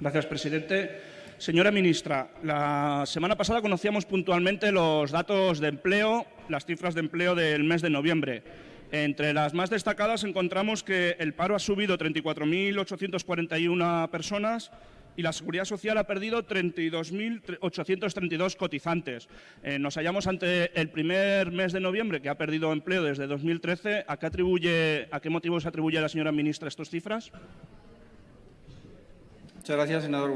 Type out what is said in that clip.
Gracias, presidente. Señora ministra, la semana pasada conocíamos puntualmente los datos de empleo, las cifras de empleo del mes de noviembre. Entre las más destacadas encontramos que el paro ha subido 34.841 personas y la Seguridad Social ha perdido 32.832 cotizantes. Eh, nos hallamos ante el primer mes de noviembre que ha perdido empleo desde 2013. ¿A qué, atribuye, a qué motivos atribuye la señora ministra estas cifras? Muchas gracias, senador.